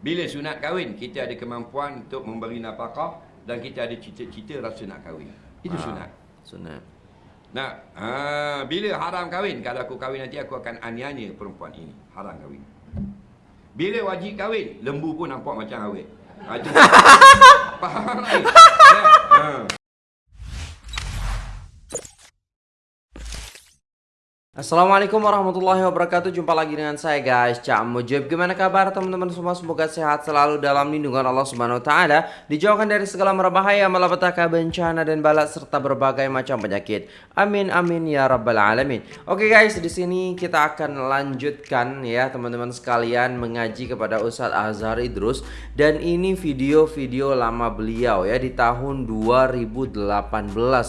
Bila sunat kahwin, kita ada kemampuan untuk memberi nafkah dan kita ada cita-cita rasa nak kahwin. Itu Ah, sunat. Sunat. Nah, ha, bila haram kahwin, kalau aku kahwin nanti aku akan aniaya perempuan ini. Haram kahwin. Bila wajib kahwin, lembu pun nampak macam awet. Ha. Faham tak? Ya. Ha. Assalamualaikum warahmatullahi wabarakatuh. Jumpa lagi dengan saya guys. Cak Mujib. Gimana kabar teman-teman semua? Semoga sehat selalu dalam lindungan Allah Subhanahu Wa Taala. Dijauhkan dari segala merbahaya Malapetaka bencana dan balak Serta berbagai macam penyakit. Amin amin ya rabbal alamin. Oke guys di sini kita akan lanjutkan ya teman-teman sekalian Mengaji kepada Ustadz Azhar Idrus. Dan ini video-video lama beliau ya Di tahun 2018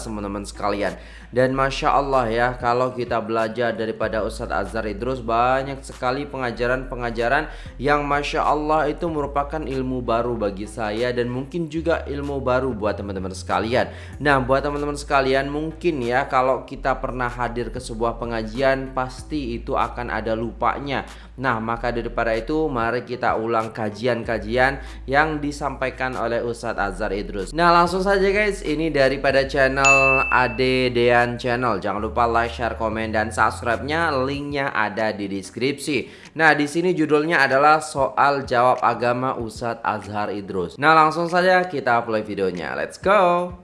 teman-teman sekalian dan Masya Allah ya kalau kita belajar daripada Ustadz Azhar Idrus banyak sekali pengajaran-pengajaran yang Masya Allah itu merupakan ilmu baru bagi saya dan mungkin juga ilmu baru buat teman-teman sekalian. Nah buat teman-teman sekalian mungkin ya kalau kita pernah hadir ke sebuah pengajian pasti itu akan ada lupanya. Nah maka daripada itu mari kita ulang kajian-kajian yang disampaikan oleh Ustadz Azhar Idrus. Nah langsung saja guys ini daripada channel Ade Dean Channel. Jangan lupa like, share, komen, dan subscribe-nya. Linknya ada di deskripsi. Nah di sini judulnya adalah soal jawab agama Ustadz Azhar Idrus. Nah langsung saja kita play videonya. Let's go.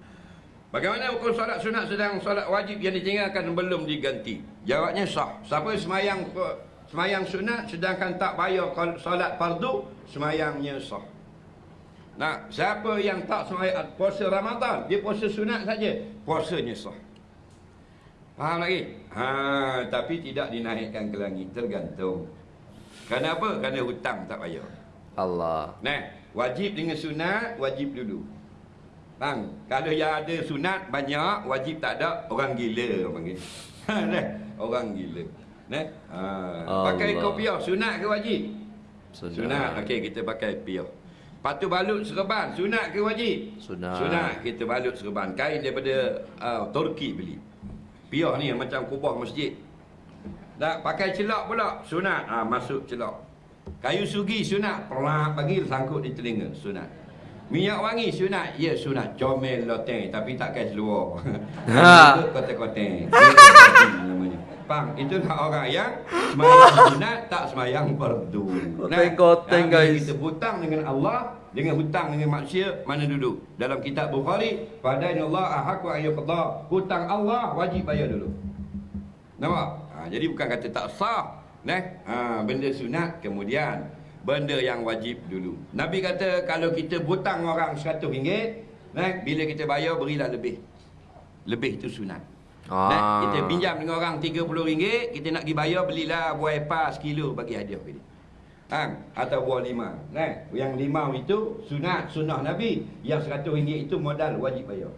Bagaimana hukum solat sunat sedang solat wajib yang ditinggalkan belum diganti? Jawabnya sah. Siapa semayang semayang sunat sedangkan tak bayar solat fardu, semayangnya sah. Nah, siapa yang tak semayang puasa Ramadan, dia puasa sunat saja, puasanya sah. Faham lagi? Ha, tapi tidak dinaikkan ke langit, tergantung. Kenapa? Kerana hutang tak bayar. Allah. Nah, wajib dengan sunat, wajib dulu. Bang, kalau yang ada sunat banyak, wajib tak ada, orang gila orang panggil. nah, orang gila. Nah, ha, pakai Allah. kopiah, sunat ke wajib? Sunat. Sunat. Okey, kita pakai piah. Patu balut serban, sunat ke wajib? Sunat. Sunat, kita balut serban. Kain daripada uh, Turki beli. Piah ni macam kubah masjid. Tak pakai celak pula, sunat. Ah ha, masuk celak. Kayu sugi sunat, pelak bagi sangkut di telinga, sunat. Minyak wangi sunat, ya sunat. Comel loteng tapi tak kai seluar. Ha. Itu kote-kote. namanya. Faham? Itulah orang yang semayang sunat tak semayang fardu. Koteng-koteng, Nah, guys. Kita hutang dengan Allah, dengan hutang dengan manusia, mana duduk? Dalam kitab Bukhari, padanya Allah ahaqu ayyuqadha. Hutang Allah wajib bayar dulu. Nampak? Ha, jadi bukan kata tak sah. Nah, ha, benda sunat kemudian benda yang wajib dulu. Nabi kata kalau kita hutang orang RM100, nah, bila kita bayar berilah lebih. Lebih itu sunat. Ah. Nah, kita pinjam dengan orang RM30, kita nak pergi bayar belilah buah epa sekilo bagi hadiah ke dia. Ha, atau buah lima. Nah, yang lima itu sunat sunnah Nabi, yang RM100 itu modal wajib bayar.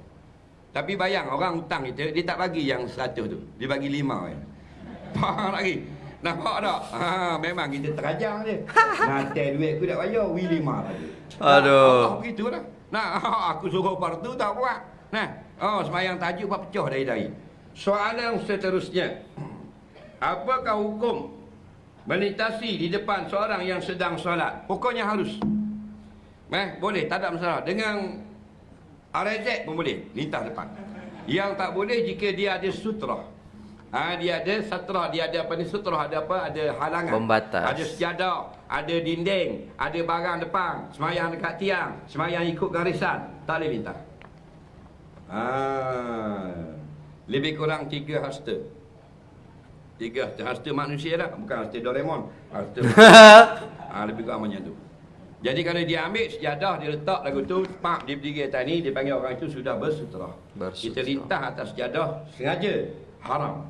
Tapi bayang orang hutang kita dia tak bagi yang 100 tu. Dia bagi 5 je. Faham lagi? Nampak tak? Ha, memang kita terajang je. Nanti duit aku tak bayar, wi 5 tadi. Aduh. Allah begitu lah. Nah, aku suruh fardu tak buat. Nah, oh semayang tajuk buat pecah dari-dari. Soalan seterusnya. Apakah hukum melintasi di depan seorang yang sedang solat? Pokoknya harus. Eh, boleh, tak ada masalah. Dengan RZ pun boleh, lintas depan. Yang tak boleh jika dia ada sutra. Ha, dia ada sutra, dia ada apa ni sutra, ada apa? Ada halangan. Pembatas. Ada sejadah, ada dinding, ada barang depan, semayang dekat tiang, semayang ikut garisan, tak boleh lintas. Ha, lebih kurang tiga hasta. Tiga hasta, hasta manusia lah, bukan hasta Doraemon. Hasta ha, lebih kurang macam tu. Jadi kalau dia ambil sejadah, dia letak lagu tu, pak dia berdiri atas ni, dia panggil orang itu sudah bersutra. Bersutra. Kita lintas atas sejadah, sengaja, haram.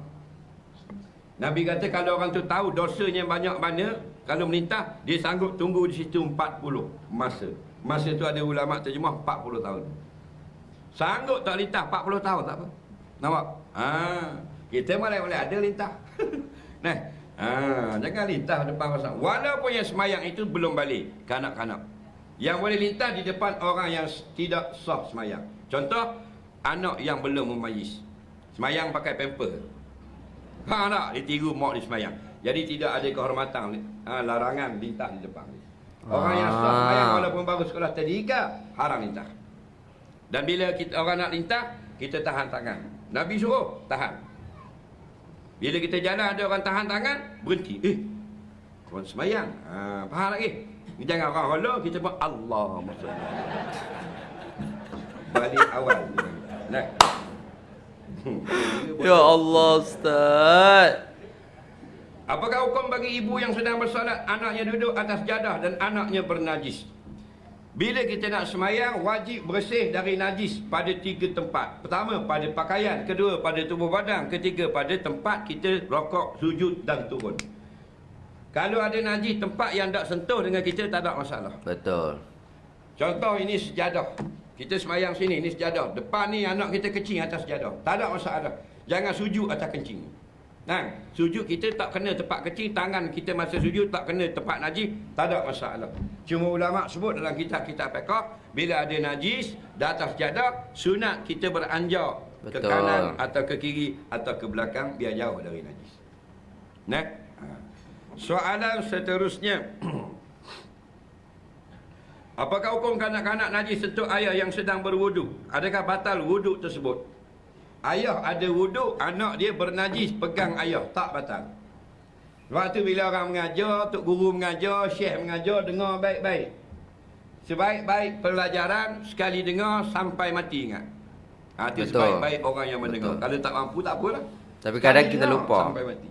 Nabi kata kalau orang tu tahu dosanya banyak mana, kalau melintas, dia sanggup tunggu di situ 40 masa. Masa tu ada ulama terjemah 40 tahun. Sanggup tak lintas 40 tahun tak apa. Nampak? Ha, kita malah boleh ada lintas. nah, ha, jangan lintas depan pasang. Walaupun yang semayang itu belum balik, kanak-kanak. Yang boleh lintas di depan orang yang tidak sah semayang. Contoh, anak yang belum memayis. Semayang pakai pamper. Ha tak? Dia tiru mak dia semayang. Jadi tidak ada kehormatan ha, larangan lintas di depan. Orang yang sah Ah. semayang walaupun baru sekolah tadika, haram lintah. Dan bila kita orang nak lintah, kita tahan tangan. Nabi suruh, tahan. Bila kita jalan ada orang tahan tangan, berhenti. Eh, korang semayang. Ha, faham lagi? Jangan orang hollow, kita pun Allah Balik awal. Nah. Ya Allah Ustaz. Apakah hukum bagi ibu yang sedang bersolat, anaknya duduk atas jadah dan anaknya bernajis? Bila kita nak semayang, wajib bersih dari najis pada tiga tempat. Pertama, pada pakaian. Kedua, pada tubuh badan. Ketiga, pada tempat kita rokok, sujud dan turun. Kalau ada najis tempat yang tak sentuh dengan kita, tak ada masalah. Betul. Contoh ini sejadah. Kita semayang sini, ini sejadah. Depan ni anak kita kencing atas sejadah. Tak ada masalah. Jangan sujud atas kencing. Nah, sujud kita tak kena tempat kecil, tangan kita masa sujud tak kena tempat najis, tak ada masalah. Cuma ulama sebut dalam kitab-kitab fiqh, bila ada najis di atas jadah, sunat kita beranjak ke Betul. kanan atau ke kiri atau ke belakang biar jauh dari najis. Nah. Ha. Soalan seterusnya. Apakah hukum kanak-kanak najis sentuh ayah yang sedang berwudu? Adakah batal wudu tersebut? Ayah ada wudu, anak dia bernajis pegang ayah, tak batal. Sebab tu bila orang mengajar, tok guru mengajar, syekh mengajar, dengar baik-baik. Sebaik-baik pelajaran, sekali dengar sampai mati ingat. Ha, itu sebaik-baik orang yang mendengar. Betul. Kalau tak mampu, tak apalah. Tapi Sekali kadang kita dengar lupa. Sampai mati.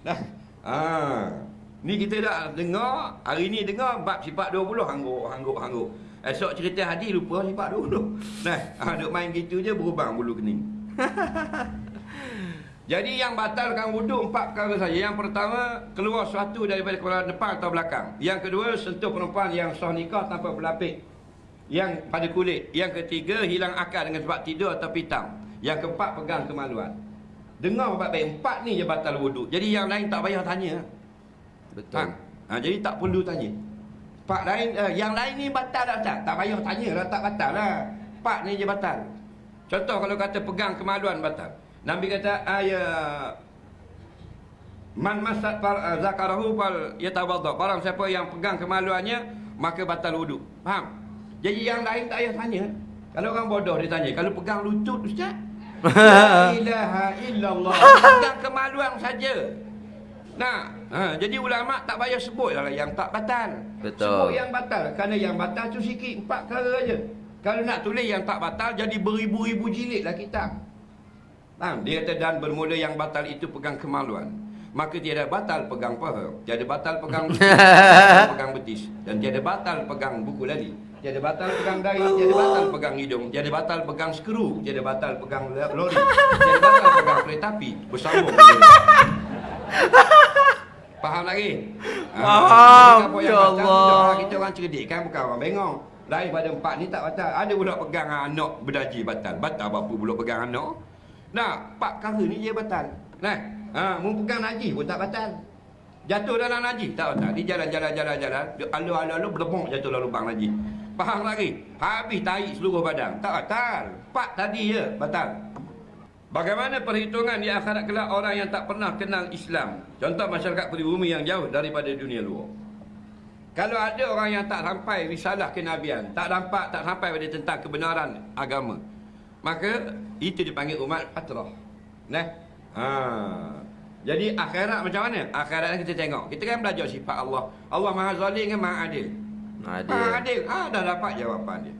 Nah, ha. Ni kita dah dengar, hari ni dengar bab sifat 20 hangguk, hangguk, hangguk. Esok cerita hadis lupa sifat 20. Nah, ha, duk main gitu je berubang bulu kening. Jadi yang batalkan wuduk empat perkara saja. Yang pertama, keluar sesuatu daripada kepala depan atau belakang. Yang kedua, sentuh perempuan yang sah nikah tanpa berlapik. Yang pada kulit. Yang ketiga, hilang akal dengan sebab tidur atau pitam. Yang keempat, pegang kemaluan. Dengar baik-baik. Empat ni je batal wuduk. Jadi yang lain tak payah tanya. Betul. Ha? ha jadi tak perlu tanya. Pak lain uh, yang lain ni batal tak tak? Tak payah tanya lah tak batal lah. Pak ni je batal. Contoh kalau kata pegang kemaluan batal. Nabi kata ayat Man masat fal uh, zakarahu fal yatawadda. Barang siapa yang pegang kemaluannya maka batal wuduk. Faham? Jadi yang lain tak payah tanya. Kalau orang bodoh dia tanya, kalau pegang lutut ustaz? La ilaha illallah. Pegang kemaluan saja. Nah, ha, jadi ulama tak payah sebut lah yang tak batal. Betul. Sebut yang batal. Kerana yang batal tu sikit, empat perkara aja. Kalau nak tulis yang tak batal, jadi beribu-ribu jilid lah kitab. Faham? Dia kata dan bermula yang batal itu pegang kemaluan. Maka tiada batal pegang paha. Tiada batal pegang tiada pegang betis. Dan tiada batal pegang buku lali. Tiada batal pegang dahi, tiada batal pegang hidung, tiada batal pegang skru, tiada batal pegang lori, tiada batal pegang kereta api. Bersambung. Faham lagi? Ha, Faham, yang ya Allah. lah, Kita orang cerdik kan bukan orang bengong. Lain pada empat ni tak batal. Ada pula pegang anak berdaji batal. Batal apa pula pegang anak? Nah, empat perkara ni je batal. Nah, ha, mu pegang najis pun tak batal. Jatuh dalam najis tak batal. Di jalan-jalan jalan-jalan, alu-alu berlebong jatuh dalam lubang najis. Faham lagi? Habis tarik seluruh badan. Tak batal. Empat tadi je batal. Bagaimana perhitungan di akhirat kelak orang yang tak pernah kenal Islam? Contoh masyarakat pribumi yang jauh daripada dunia luar. Kalau ada orang yang tak sampai risalah kenabian, tak nampak, tak sampai pada tentang kebenaran agama, maka itu dipanggil umat fatrah. Nah. Ha. Jadi akhirat macam mana? Akhirat kita tengok. Kita kan belajar sifat Allah. Allah Maha Zalim kan Maha Adil. Maha Adil. Adil. Ha, dah dapat jawapan dia.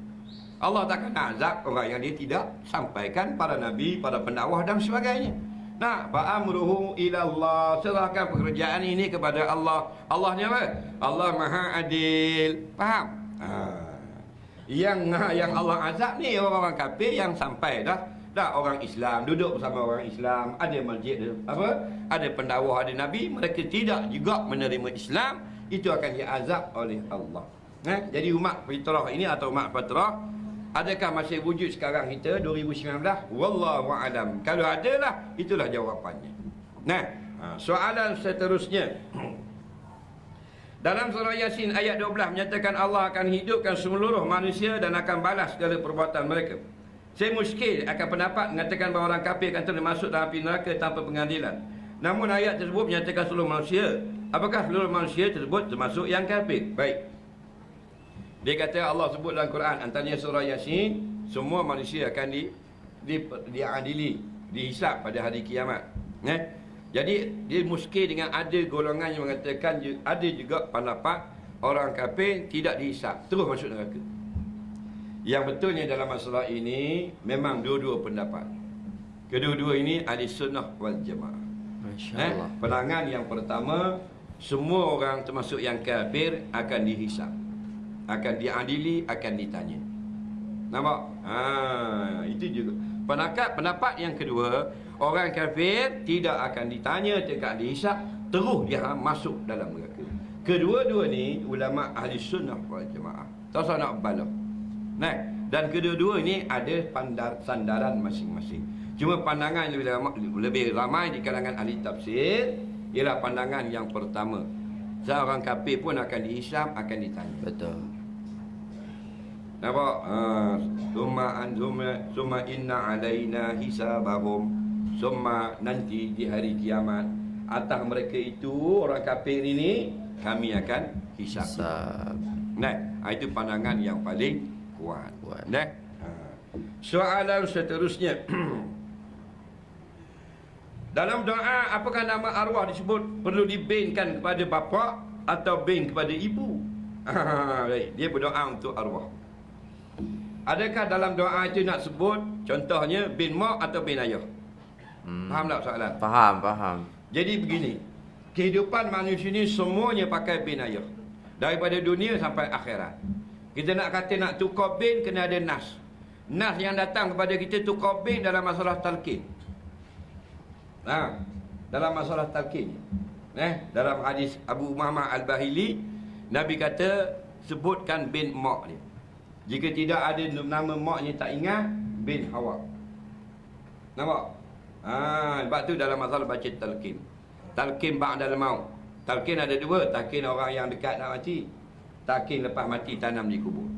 Allah takkan azab orang yang dia tidak sampaikan para nabi, para pendakwah dan sebagainya. Nah, fa'amruhu ila Allah. Serahkan pekerjaan ini kepada Allah. Allah ni apa? Allah Maha Adil. Faham? Ha. Yang yang Allah azab ni orang-orang kafir yang sampai dah dah orang Islam duduk bersama orang Islam ada masjid ada apa ada pendakwah ada nabi mereka tidak juga menerima Islam itu akan diazab oleh Allah eh? jadi umat fitrah ini atau umat fitrah adakah masih wujud sekarang kita 2019 wallahu alam kalau ada lah itulah jawapannya nah ha, soalan seterusnya dalam surah Yasin ayat 12 menyatakan Allah akan hidupkan seluruh manusia dan akan balas segala perbuatan mereka. Saya muskil akan pendapat mengatakan bahawa orang kafir akan termasuk dalam api neraka tanpa pengadilan. Namun ayat tersebut menyatakan seluruh manusia. Apakah seluruh manusia tersebut termasuk yang kafir? Baik. Dia kata Allah sebut dalam Quran antaranya surah Yasin, semua manusia akan di di diadili, dihisap pada hari kiamat. Eh? Jadi dia muskil dengan ada golongan yang mengatakan ada juga pendapat orang kafir tidak dihisap, terus masuk neraka. Yang betulnya dalam masalah ini memang dua-dua pendapat. Kedua-dua ini ahli sunnah wal jamaah. Masya Eh, penangan yang pertama semua orang termasuk yang kafir akan dihisap. Akan diadili, akan ditanya. Nampak? Ha, itu juga. Pendapat pendapat yang kedua, orang kafir tidak akan ditanya, tidak dihisap, terus dia masuk dalam neraka. Kedua-dua ni ulama ahli sunnah wal jamaah. Tak usah nak bala. Nah, dan kedua-dua ini ada pandar, sandaran masing-masing. Cuma pandangan lebih ramai, lebih ramai di kalangan ahli tafsir ialah pandangan yang pertama. Seorang kafir pun akan dihisap, akan ditanya. Betul. Nampak? Ha, summa an summa, summa inna alaina hisabahum. Summa nanti di hari kiamat atas mereka itu orang kafir ini kami akan hisap. Sab. Nah, ha, itu pandangan yang paling kuat. Kuat. Nah. Ha. Soalan seterusnya. Dalam doa apakah nama arwah disebut perlu dibinkan kepada bapa atau bin kepada ibu? Ha, baik, dia berdoa untuk arwah. Adakah dalam doa itu nak sebut contohnya bin mak atau bin ayah? Hmm. Faham tak soalan? Faham, faham. Jadi begini, kehidupan manusia ni semuanya pakai bin ayah. Daripada dunia sampai akhirat. Kita nak kata nak tukar bin kena ada nas. Nas yang datang kepada kita tukar bin dalam masalah talqin. Ha, dalam masalah talqin. Eh, dalam hadis Abu Muhammad Al-Bahili, Nabi kata sebutkan bin mak dia. Jika tidak ada nama maknya tak ingat, bin Hawa. Nampak? Ha, sebab tu dalam masalah baca talqin. Talqin ba'dal maut. Talqin ada dua, talqin orang yang dekat nak mati. Talqin lepas mati tanam di kubur.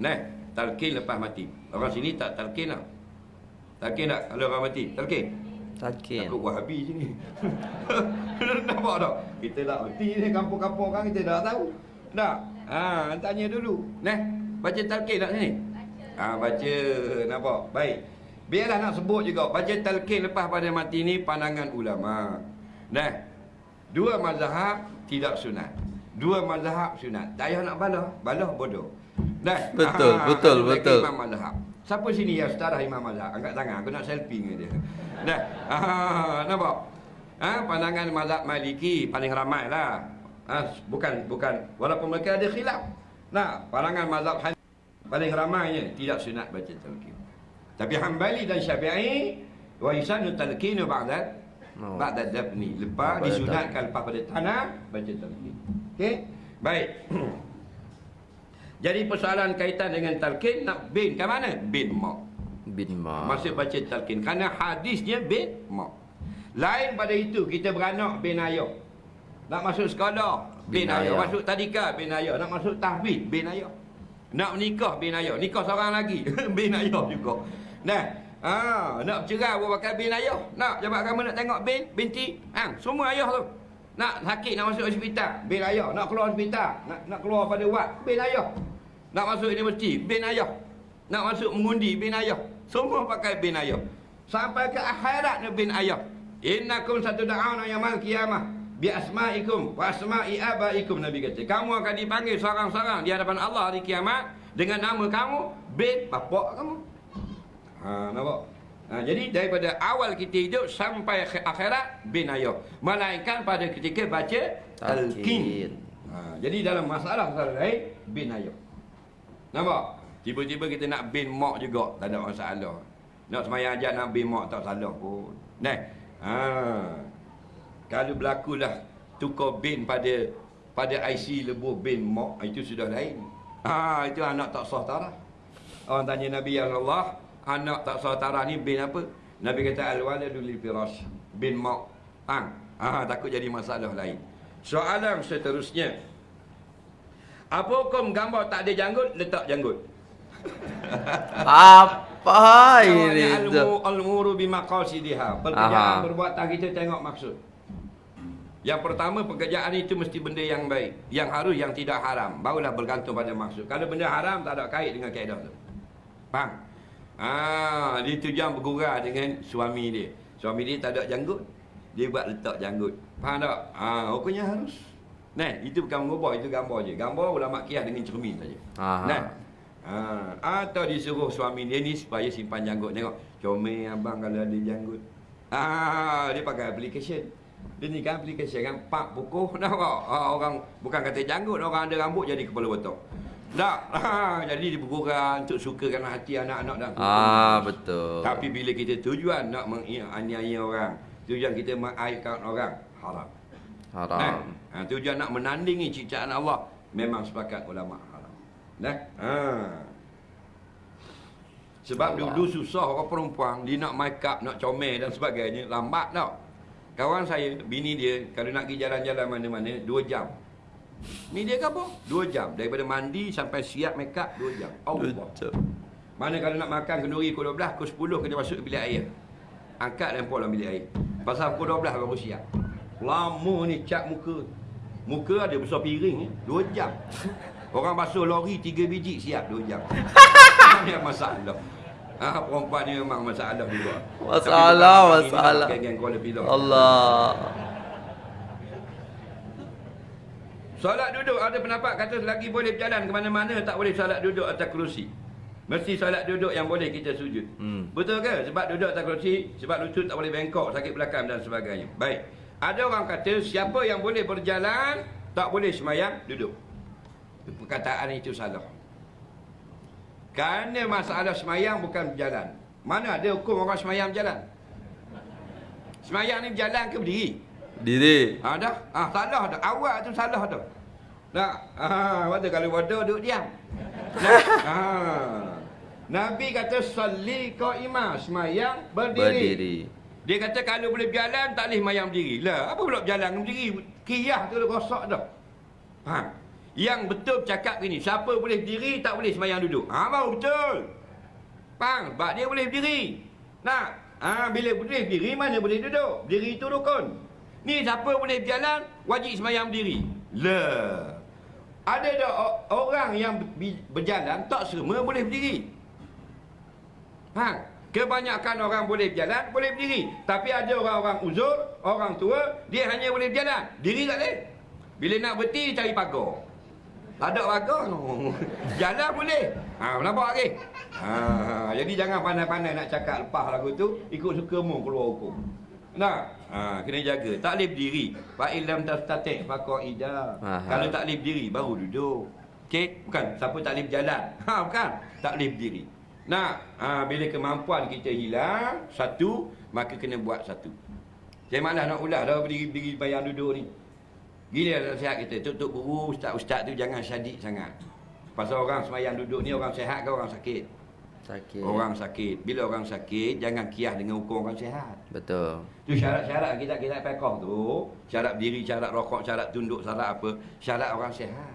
Nah, talqin lepas mati. Orang sini tak talqin lah. Talqin tak kalau orang mati? Talqin. Takin. Takut wahabi sini. Nampak tak? Kita dah mati ni kampung-kampung orang kita dah tahu. Tak? Ha, tanya dulu. Nah, baca talqin tak sini? Ha, baca. Nampak? Baik. Biarlah nak sebut juga. Baca talqin lepas pada mati ni pandangan ulama. Nah, dua mazhab tidak sunat. Dua mazhab sunat. Tak payah nak balah. Balah bodoh. Nah, Betul, betul, ada lagi betul. Imam mazhab. Siapa sini yang setara imam mazhab? Angkat tangan. Aku nak selfie dengan dia. Nah, ah, nampak? Ha, pandangan mazhab Maliki paling ramai lah. Ha, bukan bukan walaupun mereka ada khilaf. Nah, pandangan mazhab Hanafi paling ramainya tidak sunat baca talqin. Tapi Hambali dan Syafi'i warisan talqin ba'da Oh. ba'da dafni. Lepas disunatkan lepas pada tanah baca talqin. Okey? Baik. Jadi persoalan kaitan dengan talqin nak bin ke mana? Bin mak. Bin Ma. Masih baca talqin Kerana hadisnya bin mak Lain pada itu kita beranak bin ayah Nak masuk sekolah bin, ayah. Masuk tadika bin ayah Nak masuk tahfiz bin ayah Nak menikah bin ayah Nikah seorang lagi bin ayah juga Nah ha, Nak bercerai buat pakai bin ayah Nak jabat kamu nak tengok bin binti ha, Semua ayah tu Nak sakit nak masuk hospital bin ayah Nak keluar hospital Nak nak keluar pada wad bin ayah Nak masuk universiti bin ayah nak masuk mengundi bin ayah. Semua pakai bin ayah. Sampai ke akhirat bin ayah. Innakum satu da'ana yamal qiyamah. Bi asma'ikum wa asma'i abaikum Nabi kata. Kamu akan dipanggil seorang-seorang di hadapan Allah hari kiamat dengan nama kamu bin bapak kamu. Ha, nampak? Ha, jadi daripada awal kita hidup sampai akhirat bin ayah. Melainkan pada ketika baca Talqin. Ha, jadi dalam masalah-masalah lain bin ayah. Nampak? Tiba-tiba kita nak bin mak juga, tak ada masalah. Nak semayang ajar nak bin mak tak salah pun. Nah. Ha. Kalau berlakulah tukar bin pada pada IC lebuh bin mak, itu sudah lain. Ha, itu anak tak sah tarah. Orang tanya Nabi ya Allah, anak tak sah tarah ni bin apa? Nabi kata al-waladu lil firash, bin mak. Ha, ha, takut jadi masalah lain. Soalan seterusnya. Apa hukum gambar tak ada janggut, letak janggut? Apa ini Al-muru bimaqasidiha. Pekerjaan Aha. perbuatan kita tengok maksud. Yang pertama pekerjaan itu mesti benda yang baik. Yang harus yang tidak haram. Barulah bergantung pada maksud. Kalau benda haram tak ada kait dengan kaedah tu. Faham? Ah, dia tu jangan bergurau dengan suami dia. Suami dia tak ada janggut. Dia buat letak janggut. Faham tak? Ah, hukumnya harus. Nah, itu bukan mengubah, itu gambar je. Gambar ulama kias dengan cermin saja. Nah. Ha, atau disuruh suami dia ni supaya simpan janggut tengok. Comel abang kalau ada janggut. Ah, dia pakai application. Dia ni kan application kan pak pukul dah ah, orang bukan kata janggut orang ada rambut jadi kepala botok. Tak. Ha, jadi dia bergurau untuk sukakan hati anak-anak dan Ah, betul. Tapi bila kita tujuan nak menganiaya orang, tujuan kita mengaibkan orang, haram. Haram. Nah, ha, tujuan nak menandingi ciptaan Allah, memang sepakat ulama haram. Nah, ha. Sebab Allah. dulu susah orang perempuan dia nak make up, nak comel dan sebagainya, lambat tau. Kawan saya, bini dia kalau nak pergi jalan-jalan mana-mana 2 jam. Ni dia apa? 2 jam daripada mandi sampai siap make up 2 jam. Allah. Betul. Mana kalau nak makan kenduri pukul 12, pukul 10 kena masuk ke bilik air. Angkat dan dalam bilik air. Pasal pukul 12 baru siap. Lama ni cat muka. Muka ada besar piring ni, 2 jam. Orang basuh lori 3 biji siap 2 jam. Ini masalah. Ha, perempuan ni memang masalah juga. Masalah, masalah. lah, Geng-geng. Allah. Solat duduk ada pendapat kata selagi boleh berjalan ke mana-mana tak boleh solat duduk atas kerusi. Mesti solat duduk yang boleh kita sujud. Hmm. Betul ke? Sebab duduk atas kerusi, sebab lutut tak boleh bengkok, sakit belakang dan sebagainya. Baik. Ada orang kata siapa yang boleh berjalan tak boleh semayang duduk. Perkataan itu salah. Kerana masalah semayang bukan berjalan. Mana ada hukum orang semayang berjalan? Semayang ni berjalan ke berdiri? Diri. Ha dah. Ah salah dah. Awak tu salah dah. Nak. Ah waktu kalau bodoh duduk diam. Nak. Ah. Nabi kata salli qaimah, semayang berdiri. Berdiri. Dia kata kalau boleh berjalan tak boleh mayang berdiri. Lah, apa pula berjalan berdiri? Kiyah tu dah rosak dah. Ha. Yang betul cakap gini, siapa boleh berdiri tak boleh semayang duduk. Ha baru betul. Faham? Sebab dia boleh berdiri. Nak? Ha, bila boleh berdiri, mana boleh duduk? Berdiri itu rukun. Ni siapa boleh berjalan, wajib semayang berdiri. Lah. Ada dah orang yang berjalan, tak semua boleh berdiri. Ha, kebanyakan orang boleh berjalan, boleh berdiri. Tapi ada orang-orang uzur, orang tua, dia hanya boleh berjalan. Diri tak boleh. Bila nak berhenti, cari pagar. Tak ada pagar. no. Jalan boleh. Ha, nampak lagi? Ha, jadi jangan pandai-pandai nak cakap lepas lagu tu, ikut sukamu keluar hukum. Nak? Ha, kena jaga. Tak boleh berdiri. Fa'ilam tastatih faqa'idah. Aha. Kalau tak boleh berdiri, baru duduk. Okey? Bukan. Siapa tak boleh berjalan. Ha, bukan. Tak boleh berdiri. Nak? Ha, bila kemampuan kita hilang, satu, maka kena buat satu. Saya malas nak ulas dah berdiri-berdiri bayang duduk ni. Gila nasihat kita. Tok-tok guru, ustaz-ustaz tu jangan syadik sangat. Pasal orang semayang duduk ni orang sehat ke orang sakit? Sakit. Orang sakit. Bila orang sakit, jangan kiah dengan hukum orang sehat. Betul. Tu syarat-syarat kita kita pekoh tu, syarat berdiri, syarat rokok, syarat tunduk, syarat apa? Syarat orang sehat.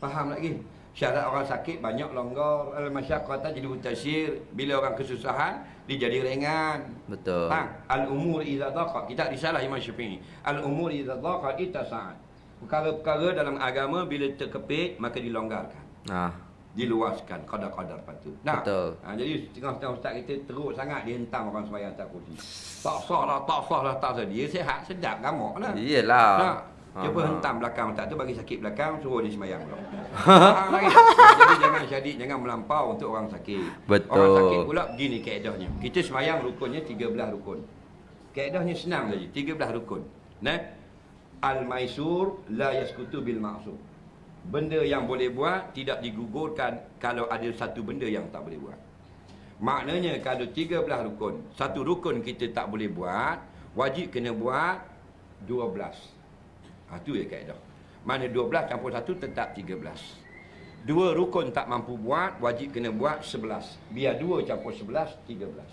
Faham lagi? Syarat orang sakit banyak longgar. Al-masyaqqata jadi mutasir. Bila orang kesusahan, dia jadi ringan. Betul. Faham? Al-umur idza daqa. Kita risalah Imam Syafi'i. Al-umur idza daqa itasa'at. Perkara-perkara dalam agama bila terkepit maka dilonggarkan. Nah. Diluaskan kadar-kadar patut. Nah, Betul. Ha, jadi setengah-setengah ustaz kita teruk sangat dia hentam orang sembahyang tak kursi. Tak sah lah, tak sah lah, tak sah. Dia sehat, sedap, gamak lah. Iyalah. Nak. Ha, ha. hentam belakang ustaz tu bagi sakit belakang, suruh dia sembahyang pula. Jadi jangan syadik, jangan melampau untuk orang sakit. Betul. Orang sakit pula begini kaedahnya. Kita sembahyang rukunnya 13 rukun. Kaedahnya senang saja, 13 rukun. Nah. Al-maisur la yaskutu bil ma'sur. Benda yang boleh buat tidak digugurkan kalau ada satu benda yang tak boleh buat. Maknanya kalau 13 rukun, satu rukun kita tak boleh buat, wajib kena buat 12. Ha, tu ya kaedah. Mana 12 campur 1 tetap 13. Dua rukun tak mampu buat, wajib kena buat 11. Biar 2 campur 11, 13.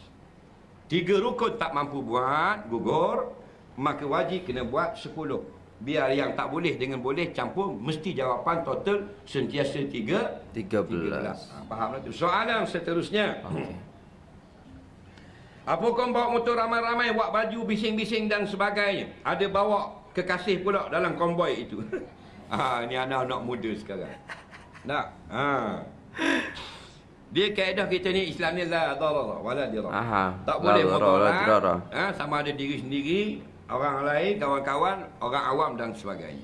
Tiga rukun tak mampu buat, gugur, maka wajib kena buat 10. Biar yang tak boleh dengan boleh campur, mesti jawapan total sentiasa 3, 13. 13. Ha, fahamlah tu. Soalan seterusnya. Okey. Apa kau bawa motor ramai-ramai, buat baju bising-bising dan sebagainya? Ada bawa kekasih pula dalam konvoi itu. ha, ni anak-anak muda sekarang. Nak? Ha. Dia kaedah kita ni Islam ni la darara wala dirara. Aha. Tak La boleh dirara. mudarat. Ha, sama ada diri sendiri, orang lain, kawan-kawan, orang awam dan sebagainya.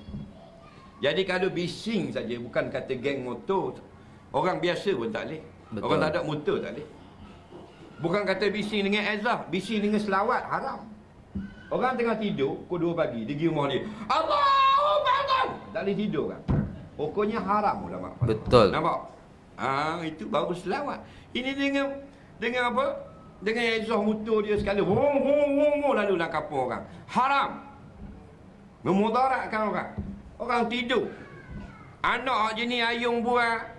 Jadi kalau bising saja bukan kata geng motor. Orang biasa pun tak boleh. Betul. Orang tak ada motor tak boleh. Bukan kata bising dengan ezah, bising dengan selawat haram. Orang tengah tidur, pukul 2 pagi, dia pergi rumah dia. Allahu Akbar. Tak boleh tidur kan. Pokoknya haram ulama. Betul. Nampak? Ah itu baru selawat. Ini dengan dengan apa? Dengan ezah motor dia sekali. Wong wong wong wong lalu nak kapur orang. Haram. Memudaratkan orang. Orang tidur. Anak jenis ayung buah.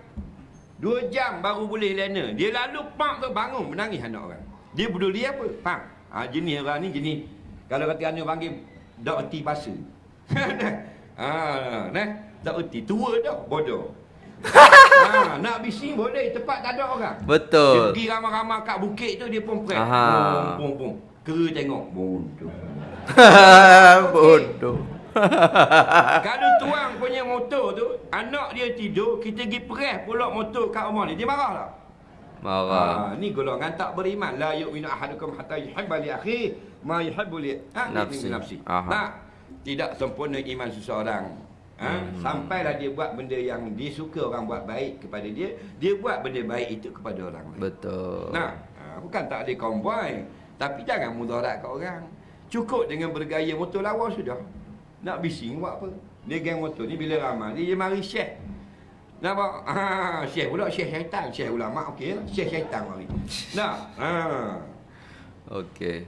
Dua jam baru boleh lena. Dia lalu pak tu bangun menangis anak orang. Dia peduli apa? Pak. Ha, jenis orang ni jenis. Kalau kata anak panggil. Dak erti pasal. ha, nah. Tak erti. Tua dah. Bodoh. ha, nak bising boleh. Tempat tak ada orang. Dia Betul. pergi ramai-ramai kat bukit tu dia pun prank. Aha. Pum. Kera tengok. Bodoh. Bodoh. Kalau tuang punya motor tu, anak dia tidur, kita pergi press pula motor kat rumah ni. Dia marah tak? Marah. Ha, ni golongan tak beriman. La yu'minu ahadukum hatta yuhibba li akhi ma yuhibbu li ha, Nafsi. nafsi. Nah, tidak sempurna iman seseorang. Ha? Hmm. Sampailah dia buat benda yang dia suka orang buat baik kepada dia, dia buat benda baik itu kepada orang lain. Betul. Nah, ha, bukan tak ada konvoi, tapi jangan mudarat kat orang. Cukup dengan bergaya motor lawa sudah. Nak bising buat apa? Dia geng motor ni bila ramai dia, dia mari syekh. Nampak? Ha, syekh pula syekh syaitan, syekh ulama okey lah. Syekh syaitan mari. Nah, ha. Okey.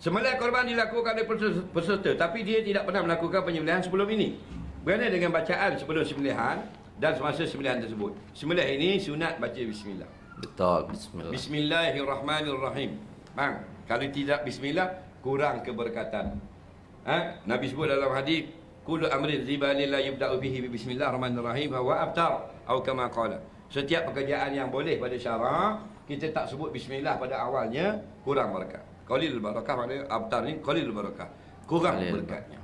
Sembelih korban dilakukan oleh peserta, peserta tapi dia tidak pernah melakukan penyembelihan sebelum ini. Berkenaan dengan bacaan sebelum sembelihan dan semasa sembelihan tersebut. Sembelih ini sunat baca bismillah. Betul. Bismillah. Bismillahirrahmanirrahim. Bang, kalau tidak bismillah kurang keberkatan. Ha? Nabi sebut dalam hadis, kullu amrin la yubda'u bihi bi bismillahirrahmanirrahim wa abtar atau kama qala. Setiap pekerjaan yang boleh pada syarak, kita tak sebut bismillah pada awalnya, kurang berkat. Qalil barakah maknanya abtar ni qalil barakah. Kurang Qalil berkatnya.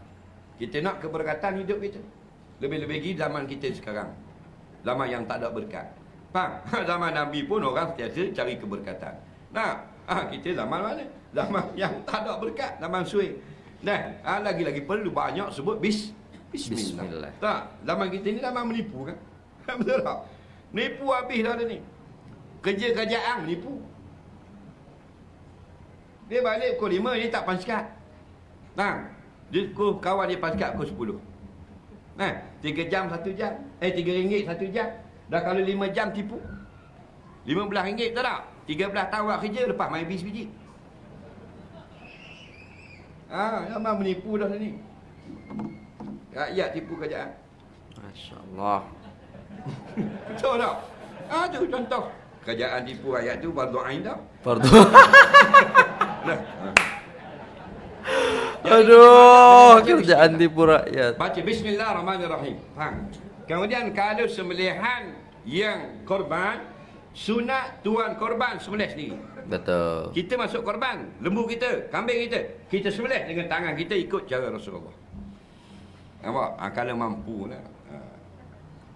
Kita nak keberkatan hidup kita. Lebih-lebih lagi zaman kita sekarang. Zaman yang tak ada berkat. Faham? Zaman Nabi pun orang sentiasa cari keberkatan. Nah, ah, kita zaman mana? Zaman yang tak ada berkat. Zaman suai. Nah, ah, lagi-lagi perlu banyak sebut bis, bismillah. Bismillah. Tak, zaman kita ni zaman menipu kan? Betul tak? Menipu habis dah ni. Kerja-kerjaan menipu. Dia balik pukul 5, dia tak paskat. Nah, dia pukul, kawan dia paskat pukul 10. Nah, 3 jam 1 jam. Eh, 3 ringgit 1 jam. Dah kalau 5 jam tipu. 15 ringgit tak tak? 13 tahun buat kerja, lepas main bis biji. Ah, zaman menipu dah ni. Rakyat tipu kerajaan. Masya-Allah. Betul tak? Ah, tu contoh. Kerajaan tipu rakyat tu fardu ain dah. Fardu. Ah. Jadi, Aduh, kerjaan bismillah. tipu rakyat. Baca bismillahirrahmanirrahim. Faham? Kemudian kalau sembelihan yang korban sunat tuan korban sembelih sendiri. Betul. Kita masuk korban, lembu kita, kambing kita, kita sembelih dengan tangan kita ikut cara Rasulullah. Nampak? Ha, kalau mampu lah. Ha.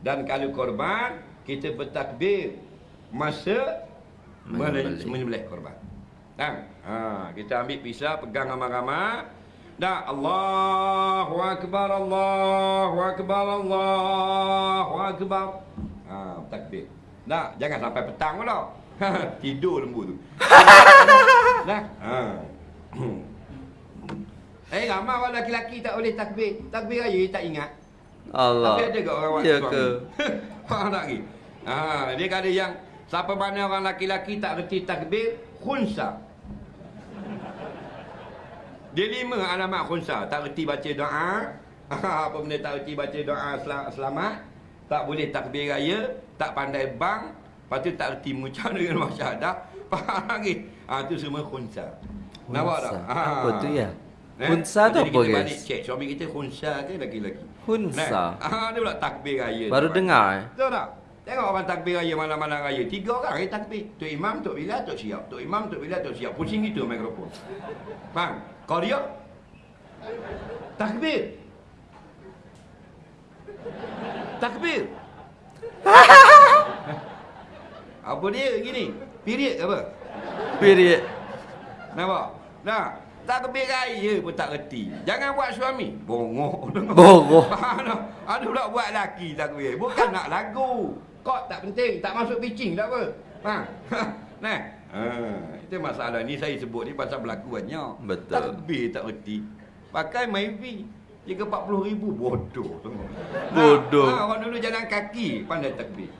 Dan kalau korban, kita bertakbir masa Menyembelih. korban. Faham? Ha, kita ambil pisau, pegang ramai-ramai. Dah Allahu Akbar, Allahu Akbar, Allahu Akbar. Ha, takbir. Dah, jangan sampai petang pula. Tidur lembu tu. Dah. Ha. Eh, ramai orang lelaki tak boleh takbir. Takbir raya tak ingat. Allah. Tapi ada ke orang buat Ya suami? ke? Faham tak lagi? Ha, dia kata yang siapa mana orang laki-laki tak reti takbir, khunsa. Dia lima alamat khunsa. Tak reti baca doa. Apa benda tak reti baca doa sel- selamat. Tak boleh takbir raya. Tak pandai bang. Lepas tu tak reti mengucap dengan masyahadah. Faham lagi? Ha, tu semua khunsa. Nampak tak? Khunsa. Apa tu ya? Eh? Khunsa tu Jadi apa, kita guys? balik check suami kita khunsa ke laki-laki? Khunsa. Nah, ah, dia pula takbir raya. Baru Tuan. dengar eh. Betul tak? Tengok orang takbir raya malam-malam raya. Tiga orang yang takbir. Tok Imam, Tok Bilal, Tok Siap. Tok Imam, Tok Bilal, Tok Siap. Pusing gitu mikrofon. Faham? Kau dia? Takbir. Takbir. apa dia gini? Period apa? Period. Nampak? Nah, takbir raya pun tak reti. Jangan buat suami. Bongok. Bongok. Ada pula buat laki takbir. Bukan nak lagu. Kok tak penting. Tak masuk pitching tak apa. Ha. Nah. Ha. Itu masalah ni saya sebut ni pasal berlaku banyak. Betul. Takbir tak reti. Pakai Myvi. Jika 40 ribu bodoh semua. Bodoh. Ha, orang dulu jalan kaki pandai takbir.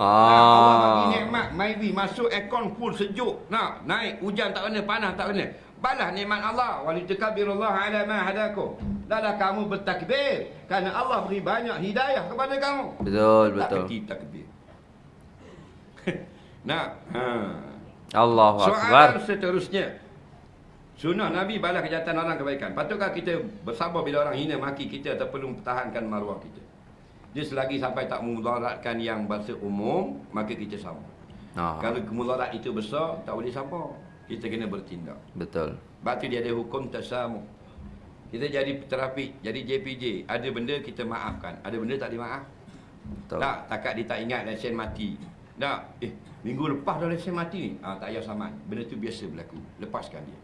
Ah. Allah bagi nikmat masuk aircon full sejuk. Nak naik hujan tak kena, panas tak kena. Balas nikmat Allah. Walitakabirullah ala ma hadakum. Dahlah kamu bertakbir kerana Allah beri banyak hidayah kepada kamu. Betul, Tak betul. kerti takbir. Nak. Ha. Allahu Soalan akbar. seterusnya. Sunnah Nabi balas kejahatan orang kebaikan. Patutkah kita bersabar bila orang hina maki kita atau perlu mempertahankan maruah kita? Dia selagi sampai tak memudaratkan yang bahasa umum, maka kita sama. Ah, Kalau kemudarat itu besar, tak boleh sabar. Kita kena bertindak. betul. Sebab tu dia ada hukum tasamu. Kita jadi trafik, jadi JPJ. Ada benda kita maafkan. Ada benda tak dimaaf. Betul. Tak, takat dia tak ingat lesen mati. Tak, eh, minggu lepas dah lesen mati ni. Ah, tak payah saman. Benda tu biasa berlaku. Lepaskan dia.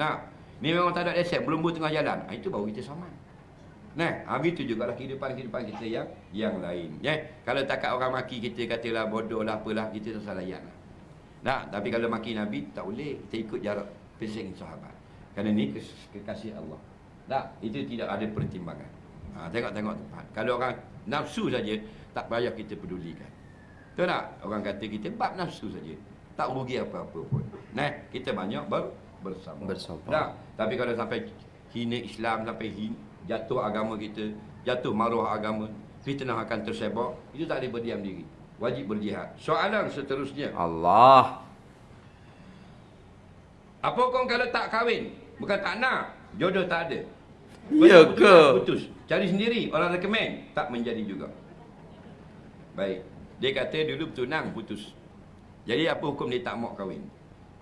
Nah, ni memang tak ada lesen. Berlumbu tengah jalan. Ah, itu baru kita saman. Nah, habis tu juga lah kehidupan-kehidupan kita yang yang lain. Ya, kalau takat orang maki kita katalah bodoh lah apalah, kita tak salah layan lah. Nah, tapi kalau maki Nabi tak boleh. Kita ikut jarak pesing sahabat. Kerana ni kekasih Allah. Tak, itu tidak ada pertimbangan. Ha, tengok-tengok tempat. Kalau orang nafsu saja, tak payah kita pedulikan. Betul tak? Orang kata kita bab nafsu saja. Tak rugi apa-apa pun. Nah, kita banyak ber, bersama. Bersama. Tak, tapi kalau sampai hina Islam, sampai hin, jatuh agama kita, jatuh maruah agama, fitnah akan tersebar, itu tak boleh berdiam diri. Wajib berjihad. Soalan seterusnya. Allah. Apa kau kalau tak kahwin? Bukan tak nak. Jodoh tak ada. Ya ke? Putus. Cari sendiri. Orang recommend. Tak menjadi juga. Baik. Dia kata dulu bertunang putus. Jadi apa hukum dia tak mau kahwin?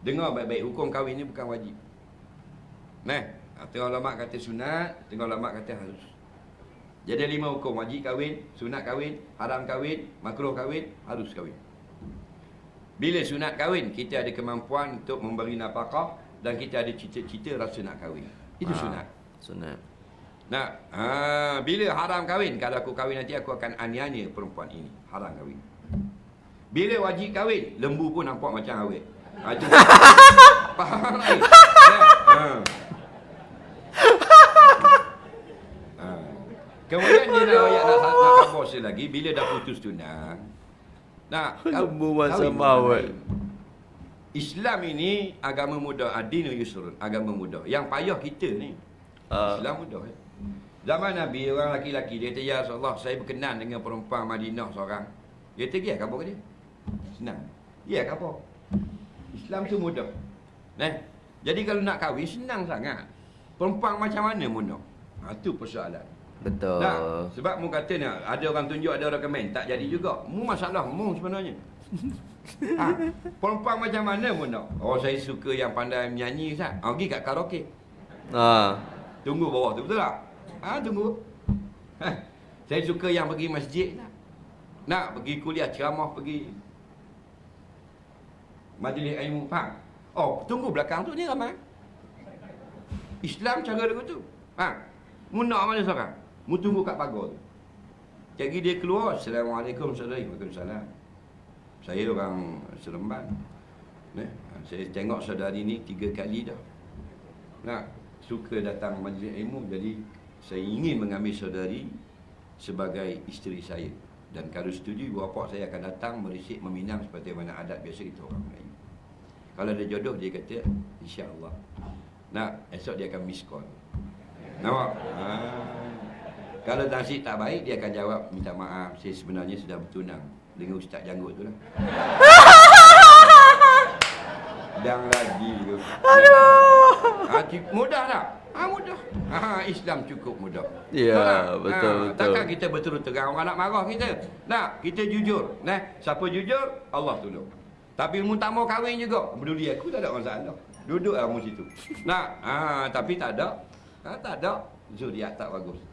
Dengar baik-baik. Hukum kahwin ni bukan wajib. Nah. Tengah ulama kata sunat. Tengah ulama kata harus. Jadi ada lima hukum. Wajib kahwin. Sunat kahwin. Haram kahwin. Makruh kahwin. Harus kahwin. Bila sunat kahwin, kita ada kemampuan untuk memberi nafkah dan kita ada cita-cita rasa nak kahwin. Itu Ah, sunat. Sunat. Nah, ha, bila haram kahwin, kalau aku kahwin nanti aku akan aniaya perempuan ini. Haram kahwin. Bila wajib kahwin, lembu pun nampak macam awet. Ha. Faham tak? Ha. Ha. Kemudian dia nak ayat nak, nak kabur lagi bila dah putus tunang. Nah, macam kahwin awet. lain. Islam ini agama mudah, adinu yusrun, agama mudah. Yang payah kita ni. Ah. Islam mudah. Eh? Zaman Nabi orang laki-laki dia kata ya Rasulullah saya berkenan dengan perempuan Madinah seorang. Dia kata ya kabur ke dia? Senang. Ya kabur. Islam tu mudah. Nah, jadi kalau nak kahwin senang sangat. Perempuan macam mana mudah? Ha tu persoalan. Betul. Nah, sebab mu kata ni ada orang tunjuk ada orang komen tak jadi juga. Mu masalah mu sebenarnya. ha, perempuan macam mana mu nak? Oh saya suka yang pandai menyanyi Ustaz. Ha, pergi kat karaoke. Ah. Tunggu bawah tu betul tak? Ha tunggu. Ha, saya suka yang pergi masjid nak. Nak pergi kuliah ceramah pergi majlis ilmu faham? Oh, tunggu belakang tu ni ramai. Islam cara dia tu. Ha. Mu nak mana seorang? Mu tunggu kat pagar tu. Jadi dia keluar, Assalamualaikum saudari. Waalaikumsalam. Saya orang Seremban. Nah, saya tengok saudari ni tiga kali dah. Nak suka datang majlis ilmu jadi saya ingin mengambil saudari sebagai isteri saya dan kalau setuju ibu bapa saya akan datang merisik meminang seperti mana adat biasa kita orang Melayu. Kalau ada jodoh dia kata insya-Allah. Nak esok dia akan miss call. Nampak? Ha. Kalau nasib tak baik dia akan jawab minta maaf saya sebenarnya sudah bertunang dengan ustaz janggut tu lah. Dang lagi tu. Aduh. Ha, mudah tak? Ha, mudah. Ha, Islam cukup mudah. Ya, Betul tak? betul, ha, betul. Takkan kita berterus terang orang nak marah kita. Nak, kita jujur. Nah, siapa jujur, Allah tolong. Tapi mu tak mau kahwin juga. Peduli aku tak ada masalah. Duduk lah mu situ. Nak, ha, tapi tak ada. Ha, tak ada. Zodiak tak bagus.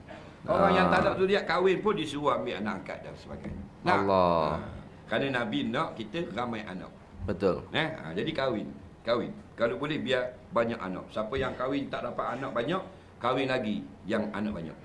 Orang Ah. yang tak ada zodiak kahwin pun disuruh ambil anak angkat dan sebagainya. Allah. Ha, kerana Nabi nak kita ramai anak. Betul. Eh, ha, jadi kahwin. Kahwin. Kalau boleh biar banyak anak. Siapa yang kahwin tak dapat anak banyak, kahwin lagi yang anak banyak.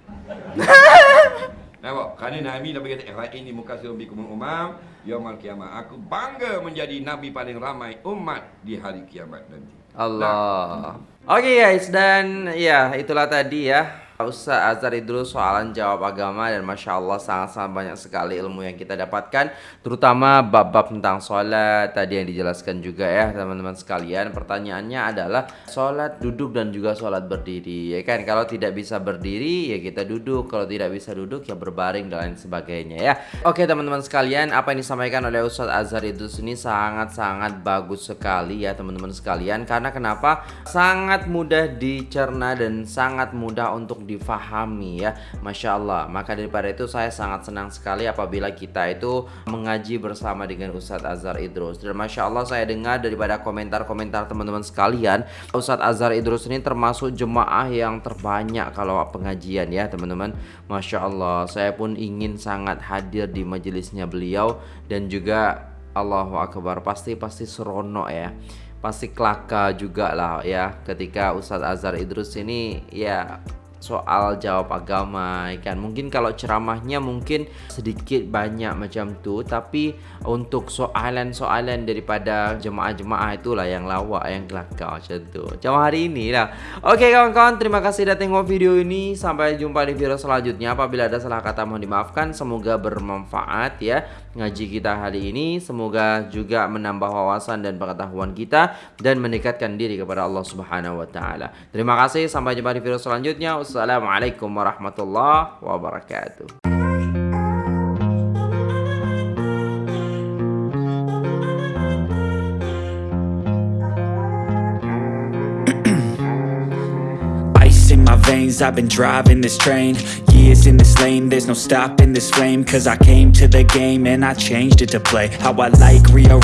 Nampak? Kerana Nabi Nabi kata, "Eh, ini muka surbi kumul umam, yaumal kiamat. Aku bangga menjadi Nabi paling ramai umat di hari kiamat nanti. Allah. Oke guys dan ya itulah tadi ya Ustaz Azhar Idrus soalan jawab agama dan Masya Allah sangat-sangat banyak sekali ilmu yang kita dapatkan Terutama bab-bab tentang sholat tadi yang dijelaskan juga ya teman-teman sekalian. Pertanyaannya adalah sholat duduk dan juga sholat berdiri ya kan? Kalau tidak bisa berdiri ya kita duduk. Kalau tidak bisa duduk ya berbaring dan lain sebagainya ya. Oke teman-teman sekalian apa yang disampaikan oleh Ustaz Azhar Idrus ini sangat-sangat bagus sekali ya teman-teman sekalian. Karena kenapa? Sangat mudah dicerna dan sangat mudah untuk difahami ya. Masya Allah. Maka daripada itu saya sangat senang sekali apabila kita itu mengaji bersama dengan Ustadz Azhar Idrus. Dan Masya Allah saya dengar daripada komentar-komentar teman-teman sekalian Ustadz Azhar Idrus ini termasuk jemaah yang terbanyak kalau pengajian ya teman-teman. Masya Allah. Saya pun ingin sangat hadir di majelisnya beliau Dan juga Allahu Akbar. Pasti pasti seronok ya. Pasti kelaka juga lah ya ketika Ustadz Azhar Idrus ini ya soal jawab agama kan mungkin kalau ceramahnya mungkin sedikit banyak macam tu tapi untuk soalan-soalan daripada jemaah-jemaah itulah yang lawak yang kelakar macam tu. Macam hari ini lah. Oke kawan-kawan terima kasih dah tengok video ini. Sampai jumpa di video selanjutnya. Apabila ada salah kata mohon dimaafkan. Semoga bermanfaat ya ngaji kita hari ini. Semoga juga menambah wawasan dan pengetahuan kita dan mendekatkan diri kepada Allah Subhanahu wa taala. Terima kasih. Sampai jumpa di video selanjutnya. Wassalamualaikum warahmatullahi wabarakatuh. Veins, I've been driving this train. Years in this lane, there's no stopping this flame. Cause I came to the game and I changed it to play. How I like, rearrange